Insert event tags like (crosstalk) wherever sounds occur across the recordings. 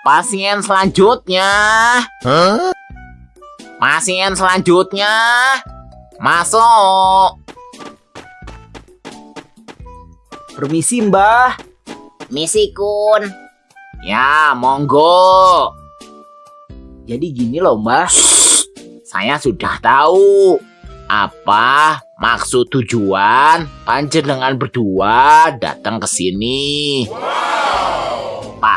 Pasien selanjutnya. Pasien selanjutnya. Masuk. Permisi mbah. Misi Kun. Ya, monggo. Jadi gini loh mbah. Saya sudah tahu apa maksud tujuan panjenengan berdua datang ke sini.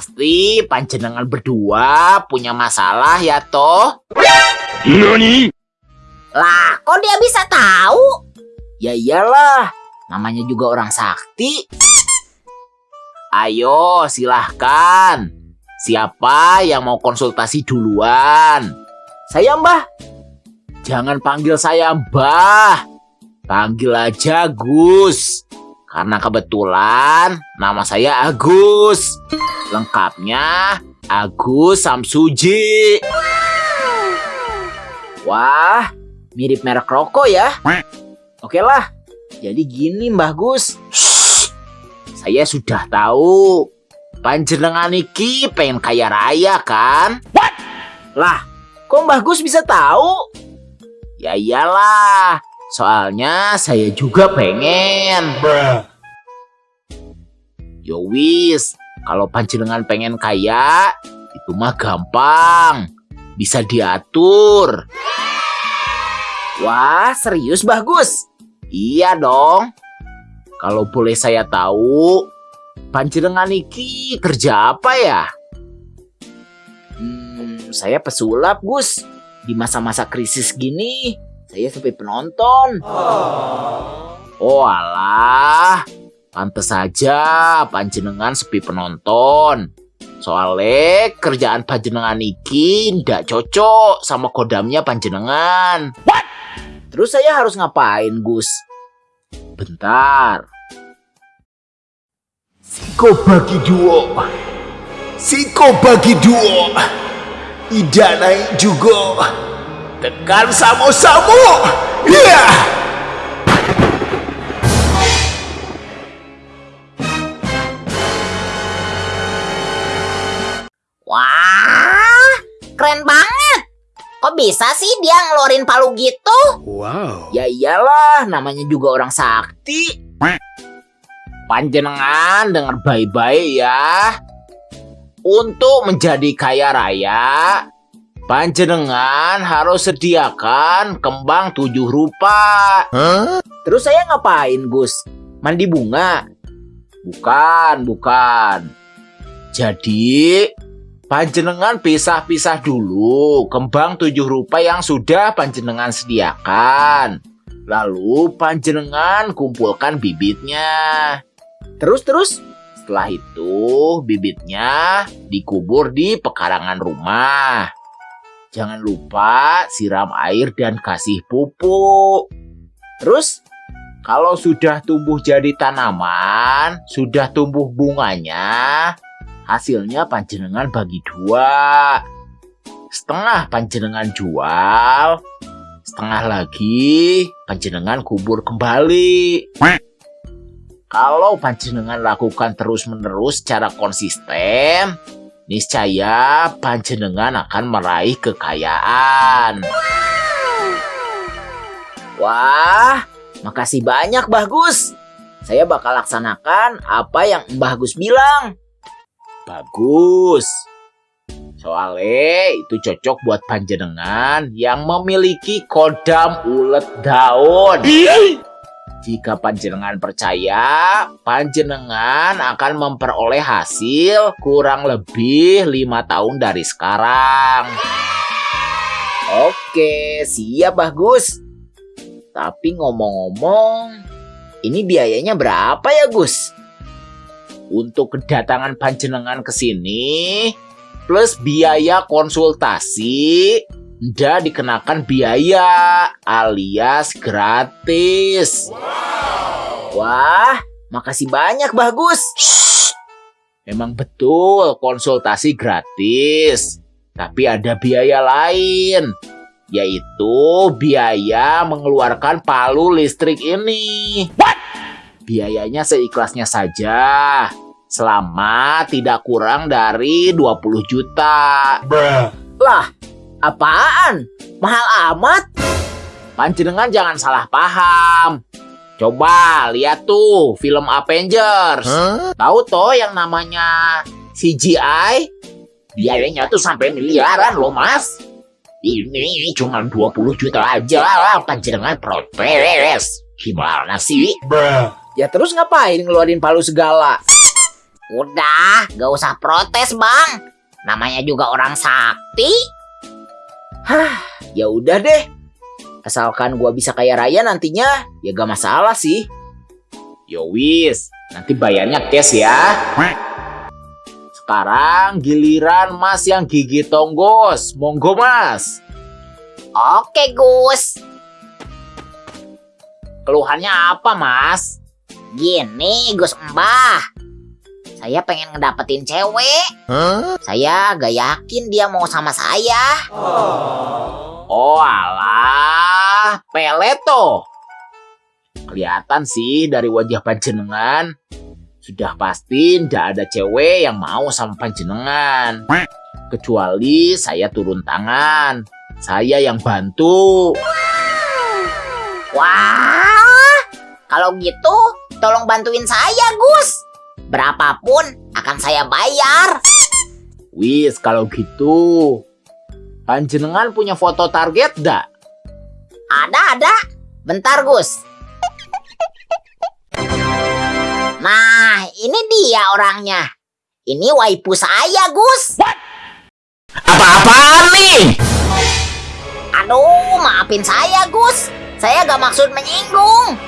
Pasti panjenengan berdua punya masalah ya toh? Lah, kok dia bisa tahu? Ya iyalah. Namanya juga orang sakti. Ayo silahkan. Siapa yang mau konsultasi duluan? Saya mbah. Jangan panggil saya Mbah. Panggil aja Gus. Karena kebetulan nama saya Agus. Lengkapnya Agus Samsuji. Wah, mirip merek rokok ya. Oke lah. Jadi gini Mbah Gus. Saya sudah tahu. Panjenengan iki pengen kaya raya kan? Lah, kok Mbah Gus bisa tahu? Ya iyalah. Soalnya saya juga pengen. Yo wis, kalau panjenengan pengen kaya, itu mah gampang. Bisa diatur. Wah, serius Mbah Gus? Iya dong. Kalau boleh saya tahu, panjenengan iki kerja apa ya? Hmm, saya pesulap Gus. Di masa-masa krisis gini, saya sepi penonton. Oh alah, pantes saja panjenengan sepi penonton. Soalnya kerjaan panjenengan iki ndak cocok sama kodamnya panjenengan. Terus saya harus ngapain Gus? Bentar, Siko bagi dua. Siko bagi dua. Ida naik juga. Tekan samo-samo. Iya. Wah, keren banget. Kok bisa sih dia ngeluarin palu gitu? Ya iyalah, namanya juga orang sakti. panjenengan dengar baik-baik ya. Untuk menjadi kaya raya, panjenengan harus sediakan kembang tujuh rupa. Terus saya ngapain Gus? Mandi bunga? Bukan, bukan. Jadi, panjenengan pisah-pisah dulu kembang tujuh rupa yang sudah panjenengan sediakan. Lalu panjenengan kumpulkan bibitnya. Terus-terus? Setelah itu, bibitnya dikubur di pekarangan rumah. Jangan lupa siram air dan kasih pupuk. Terus? Kalau sudah tumbuh jadi tanaman, sudah tumbuh bunganya, hasilnya panjenengan bagi dua. Setengah panjenengan jual, setengah lagi panjenengan kubur kembali. Kalau panjenengan lakukan terus-menerus secara konsisten, niscaya panjenengan akan meraih kekayaan. Wah, makasih banyak Mbah Gus. Saya bakal laksanakan apa yang Mbah Gus bilang. Bagus. Soalnya itu cocok buat panjenengan yang memiliki kodam ulet daun. Jika panjenengan percaya, panjenengan akan memperoleh hasil kurang lebih lima tahun dari sekarang. Oke, siap Mbah Gus. Tapi ngomong-ngomong, ini biayanya berapa ya Gus? Untuk kedatangan panjenengan ke sini, plus biaya konsultasi, ndak dikenakan biaya alias gratis. Wah, makasih banyak Mbah Gus. Memang betul konsultasi gratis, tapi ada biaya lain, yaitu biaya mengeluarkan palu listrik ini. Biayanya seikhlasnya saja. Selama tidak kurang dari 20 juta. Lah, apaan? Mahal amat? Panjenengan jangan salah paham. Coba lihat tuh film Avengers. Tahu toh yang namanya CGI? Biayanya tuh sampai miliaran loh mas. Ini cuma 20 juta aja lah panjenengan protes. Gimana sih? Ya terus ngapain ngeluarin palu segala? Udah, gak usah protes bang. Namanya juga orang sakti. Ya udah deh. Asalkan gua bisa kaya raya nantinya, ya gak masalah sih. Yowis, nanti bayarnya cash ya. Sekarang giliran mas yang gigi tonggos. Monggo mas. Oke Gus. Keluhannya apa mas? Gini Gus Mbah. Saya pengen ngedapetin cewek. Saya gak yakin dia mau sama saya. Oh alah, peleto. Kelihatan sih dari wajah panjenengan. Sudah pasti ndak ada cewek yang mau sama panjenengan. Kecuali saya turun tangan. Saya yang bantu. Wah, kalau gitu tolong bantuin saya Gus. Berapapun akan saya bayar. Wis, kalau gitu. Panjenengan punya foto target dak? Ada, ada. Bentar, Gus. Nah, ini dia orangnya. Ini waifu saya, Gus. Apa-apaan nih? Aduh, maafin saya, Gus. Saya gak maksud menyinggung.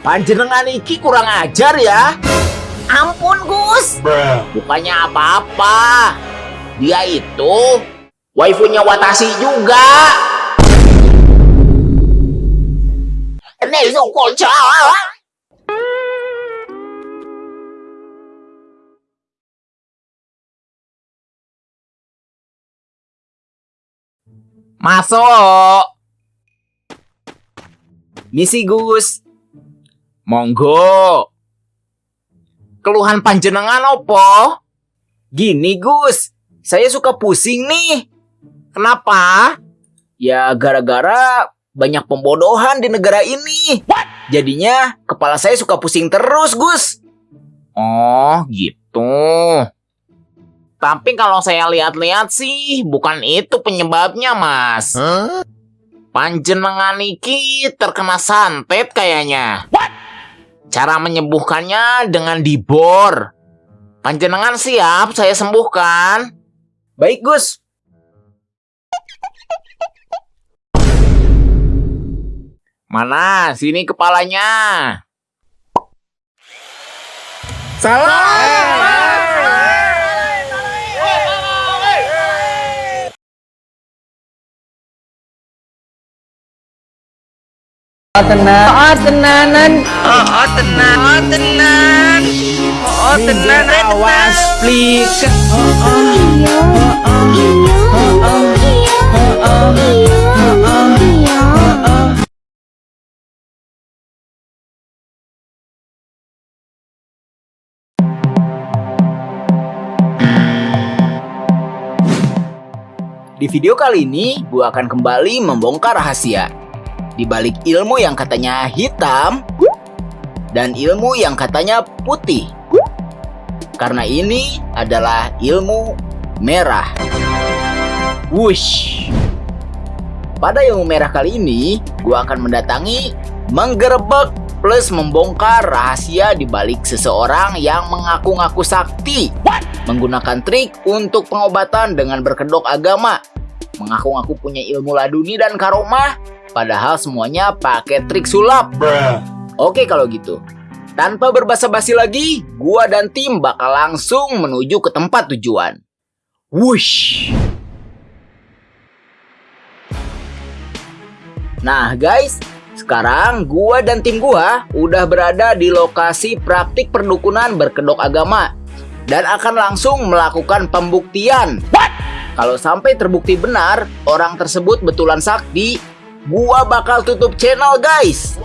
Panjenengan iki kurang ajar ya. Ampun, Gus. Bukannya apa-apa. Dia itu waifunya Watashi juga. Masuk. Misi Gus. Monggo. Keluhan panjenengan opo? Gini Gus, saya suka pusing nih. Kenapa? Ya gara-gara banyak pembodohan di negara ini. Jadinya kepala saya suka pusing terus Gus. Oh, gitu. Tapi kalau saya lihat-lihat sih bukan itu penyebabnya, Mas. Panjenengan iki terkena santet kayaknya. Cara menyembuhkannya dengan dibor. Panjenengan siap saya sembuhkan? Baik Gus. Mana? Sini kepalanya. Awas plik. Di video kali ini, gue akan kembali membongkar rahasia. Di balik ilmu yang katanya hitam, dan ilmu yang katanya putih. Karena ini adalah ilmu merah. Wush. Pada ilmu merah kali ini, gue akan mendatangi, menggerebek, plus membongkar rahasia di balik seseorang yang mengaku-ngaku sakti. Menggunakan trik untuk pengobatan dengan berkedok agama. Mengaku-ngaku punya ilmu laduni dan karomah, padahal semuanya pakai trik sulap. Oke kalau gitu. Tanpa berbasa-basi lagi, gua dan tim bakal langsung menuju ke tempat tujuan. Wush. Nah guys, sekarang gua dan tim gua udah berada di lokasi praktik perdukunan berkedok agama dan akan langsung melakukan pembuktian. Kalau sampai terbukti benar orang tersebut betulan sakti, gua bakal tutup channel guys.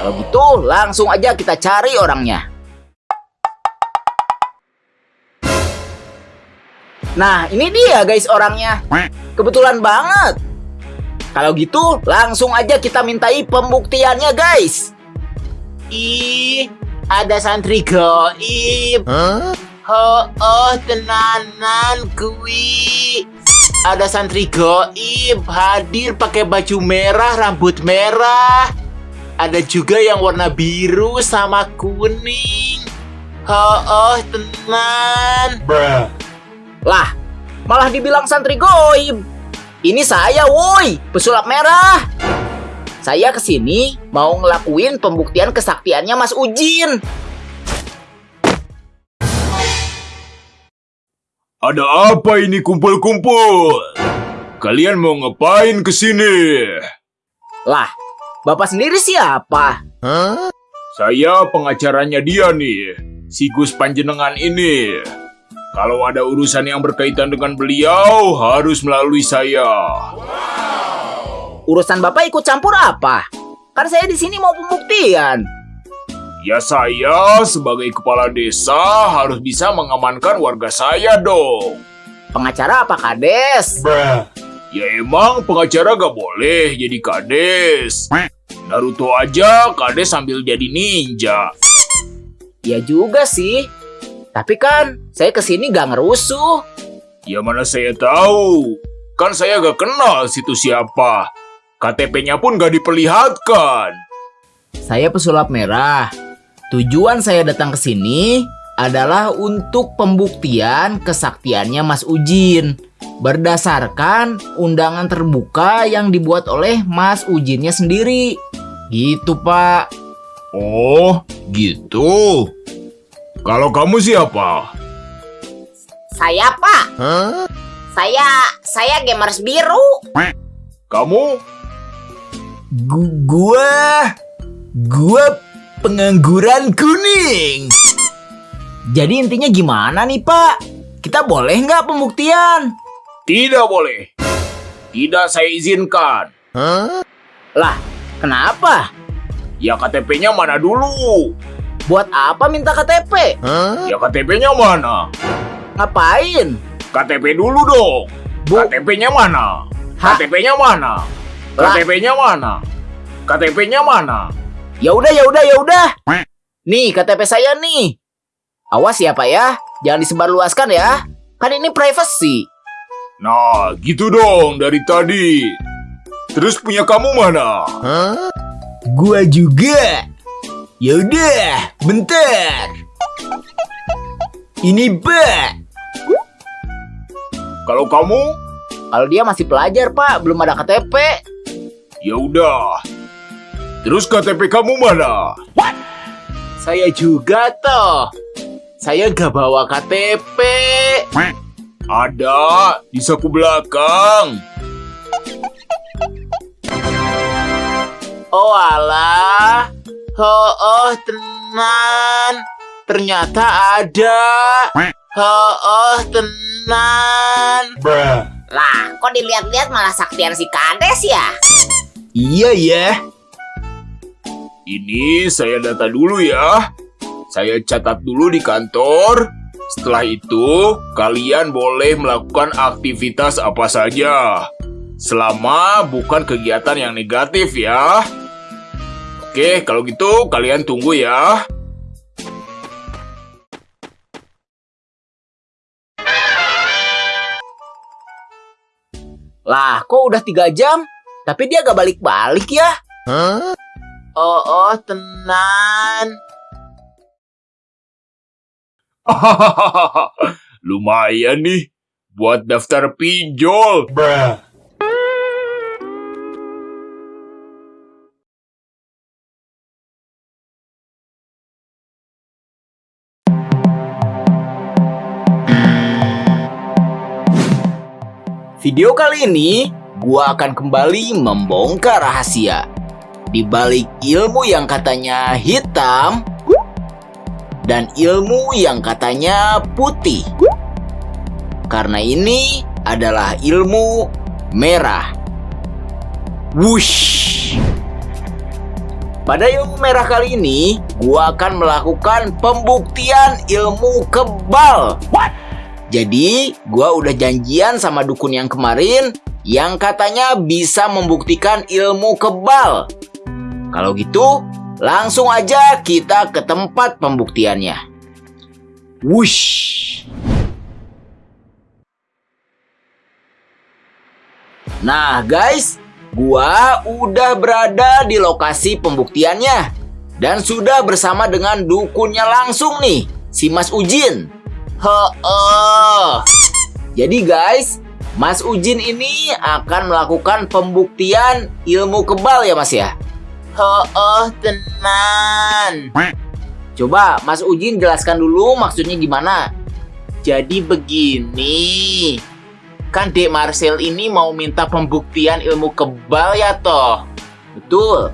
Kalau gitu langsung aja kita cari orangnya. Nah, ini dia guys orangnya. Kebetulan banget. Kalau gitu, langsung aja kita mintai pembuktiannya guys. Ih, ada santri goib. Ho, oh, tenanan kui. Ada santri goib hadir pakai baju merah, rambut merah. Ada juga yang warna biru sama kuning. Ho, oh, tenan. Lah, malah dibilang santri goib. Ini saya woi, pesulap merah. Saya ke sini mau ngelakuin pembuktian kesaktiannya Mas Ujin. Ada apa ini kumpul-kumpul? Kalian mau ngapain ke sini? Lah, Bapak sendiri siapa? Saya pengacaranya dia nih, si Gus Panjenengan ini. Kalau ada urusan yang berkaitan dengan beliau, harus melalui saya. Urusan Bapak ikut campur apa? Kan saya di sini mau pembuktian. Ya saya sebagai kepala desa harus bisa mengamankan warga saya dong. Pengacara apa Kades? Ya emang pengacara gak boleh jadi kades. Naruto aja kades sambil jadi ninja. Ya juga sih. Tapi kan saya ke sini gak ngerusuh. Ya mana saya tahu. Kan saya gak kenal situ siapa. KTP-nya pun gak diperlihatkan. Saya pesulap merah. Tujuan saya datang ke sini adalah untuk pembuktian kesaktiannya Mas Ujin berdasarkan undangan terbuka yang dibuat oleh Mas Ujinnya sendiri. Gitu, Pak. Oh, gitu. Kalau kamu siapa? Saya Pak. Saya saya gamers biru. Kamu? Gu- gua gua pengangguran kuning. Jadi intinya gimana nih, Pak? Kita boleh nggak pembuktian? Tidak boleh. Tidak saya izinkan. Lah, kenapa? Ya KTP-nya mana dulu? Buat apa minta KTP? Ya KTP-nya mana? Ngapain? KTP dulu dong. KTP-nya mana? KTP-nya mana? KTP-nya mana? KTP-nya mana? Ya udah, ya udah, ya udah. Nih KTP saya nih. Awas ya Pak ya, jangan disebarluaskan ya. Kan ini privacy. Nah, gitu dong dari tadi. Terus punya kamu mana? Gua juga. Ya udah, bentar. Ini Pak. Kalau kamu, Kalau dia masih pelajar Pak, belum ada KTP. ya udah. Terus KTP kamu mana? Saya juga toh. Saya gak bawa KTP. Ada di saku belakang. Oh alah. Oh, oh tenan. Ternyata ada. Oh, oh tenan. Lah, kok dilihat-lihat malah saktian si Kades ya? Iya ya. Ini saya data dulu ya. Saya catat dulu di kantor. Setelah itu, kalian boleh melakukan aktivitas apa saja. Selama bukan kegiatan yang negatif ya. Oke, kalau gitu kalian tunggu ya. Lah, kok udah tiga jam? Tapi dia gak balik-balik ya? Oh, oh tenan. (laughs) Lumayan nih buat daftar pinjol. Video kali ini, gua akan kembali membongkar rahasia. Di balik ilmu yang katanya hitam, dan ilmu yang katanya putih. Karena ini adalah ilmu merah. Wush! Pada ilmu merah kali ini, gua akan melakukan pembuktian ilmu kebal. Jadi, gua udah janjian sama dukun yang kemarin yang katanya bisa membuktikan ilmu kebal. Kalau gitu, langsung aja kita ke tempat pembuktiannya. Wush. Nah, guys, gua udah berada di lokasi pembuktiannya dan sudah bersama dengan dukunnya langsung nih, si Mas Ujin. Heeh. Jadi guys, Mas Ujin ini akan melakukan pembuktian ilmu kebal ya Mas ya? Heeh, tenan. Coba Mas Ujin jelaskan dulu maksudnya gimana? Jadi begini. Kan Dek Marcel ini mau minta pembuktian ilmu kebal ya toh? Betul.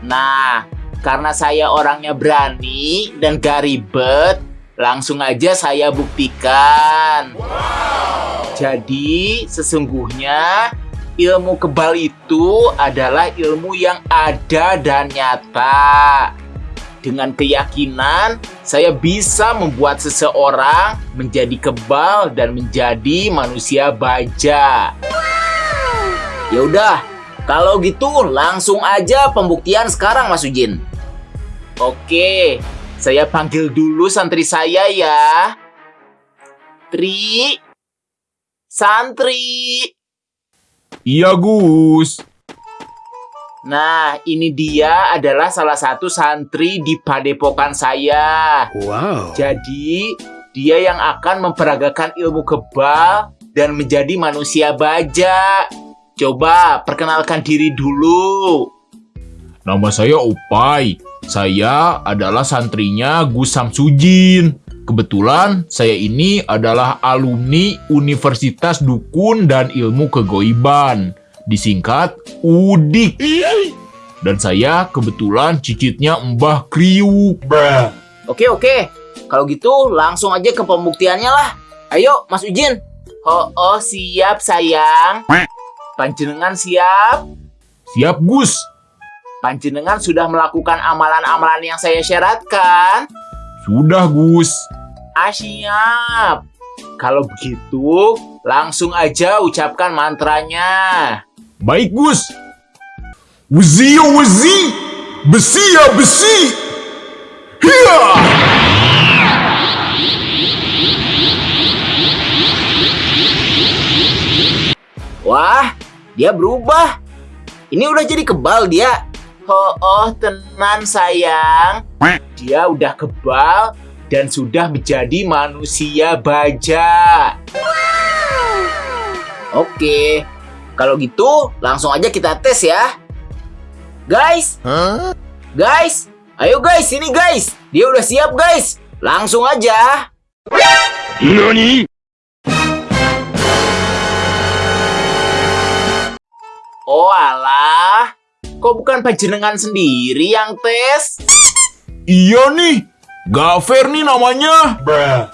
Nah, karena saya orangnya berani dan gak ribet, langsung aja saya buktikan. Jadi, sesungguhnya ilmu kebal itu adalah ilmu yang ada dan nyata. Dengan keyakinan, saya bisa membuat seseorang menjadi kebal dan menjadi manusia baja. Ya udah, kalau gitu langsung aja pembuktian sekarang Mas Ujin. Oke, saya panggil dulu santri saya ya. Tri, santri. Iya, Gus. Nah, ini dia adalah salah satu santri di padepokan saya. Wow. Jadi, dia yang akan memperagakan ilmu kebal dan menjadi manusia baja. Coba perkenalkan diri dulu. Nama saya Upai. Saya adalah santrinya Gus Samsudin. Kebetulan saya ini adalah alumni Universitas Dukun dan Ilmu Kegoiban. Disingkat UDIK. Dan saya kebetulan cicitnya Mbah Kriuk. Oke oke, kalau gitu langsung aja ke pembuktiannya lah. Ayo Mas Ujin. Oh, oh siap sayang. Panjenengan siap? Siap, Gus. Panjenengan sudah melakukan amalan-amalan yang saya syaratkan? Sudah, Gus. Ah, siap. Kalau begitu, langsung aja ucapkan mantranya. Baik, Gus. Wezi ya wezi, besi ya besi. Hiya! Wah, dia berubah. Ini udah jadi kebal dia. Oh, oh tenan sayang. Dia udah kebal dan sudah menjadi manusia baja. Oke, kalau gitu langsung aja kita tes ya. Guys, guys, ayo guys, sini guys. Dia udah siap guys. Langsung aja. Oh alah, kok bukan panjenengan sendiri yang tes? Iya nih, gak fair nih namanya.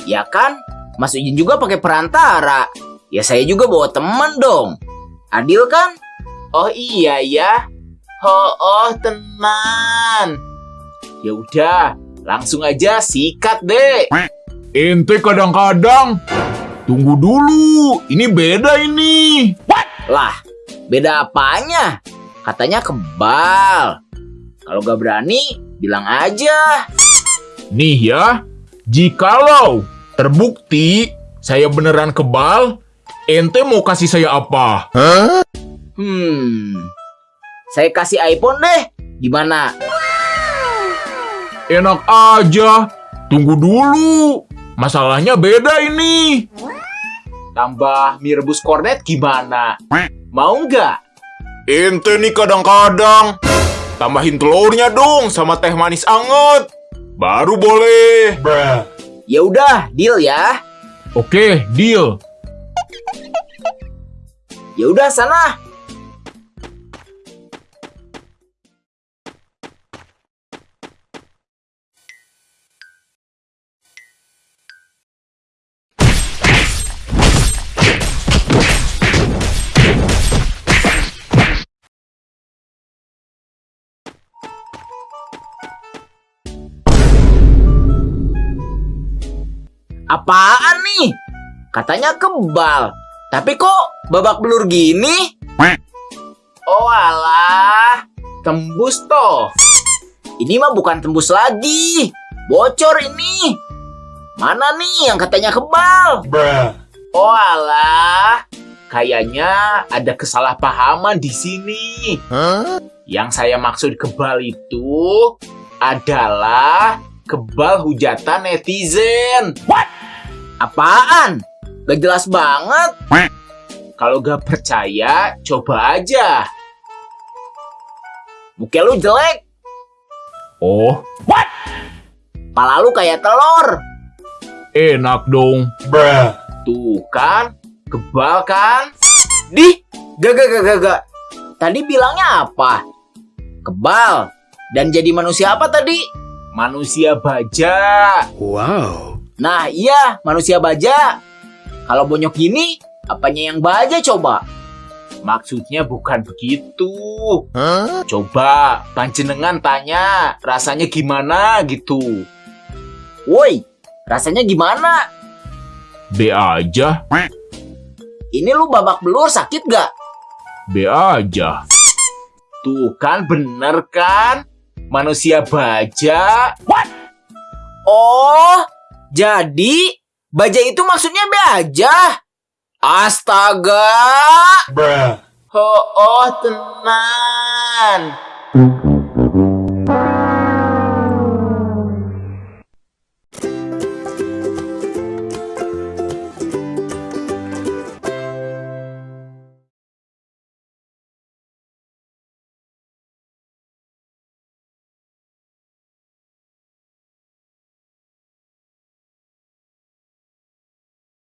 Ya kan, Mas Ujin juga pakai perantara. Ya saya juga bawa teman dong. Adil kan? Oh iya ya. Oh, oh tenan. Ya udah, langsung aja sikat deh. Ente kadang-kadang. Tunggu dulu, ini beda ini. Lah, beda apanya? Katanya kebal. Kalau gak berani, bilang aja. Nih ya, jikalau terbukti saya beneran kebal, ente mau kasih saya apa? Hmm, saya kasih iPhone deh. Gimana? Enak aja. Tunggu dulu. Masalahnya beda ini. Tambah mie rebus kornet gimana? Mau nggak? Ente nih kadang-kadang. Tambahin telurnya dong sama teh manis anget. Baru boleh. Ya udah, deal ya. Oke, deal. Ya udah sana. Apaan nih? Katanya kebal. Tapi kok babak belur gini? Oh alah, tembus toh. Ini mah bukan tembus lagi. Bocor ini. Mana nih yang katanya kebal? Oh alah, kayaknya ada kesalahpahaman di sini. Yang saya maksud kebal itu adalah kebal hujatan netizen. Apaan? Gak jelas banget. Kalau gak percaya, coba aja. Muka lu jelek. Oh, Pala lu kayak telur. enak dong. Tuh kan, kebal kan? Di, gak gak gak gak gak. Tadi bilangnya apa? Kebal. Dan jadi manusia apa tadi? Manusia baja. Nah iya, manusia baja. Kalau bonyok gini, apanya yang baja coba? Maksudnya bukan begitu. Coba panjenengan tanya rasanya gimana gitu. Woi, rasanya gimana? B aja, Ini lu babak belur sakit gak? B aja. Tuh kan bener kan? Manusia baja. Oh, jadi baja itu maksudnya baja. Astaga. Oh, oh tenan.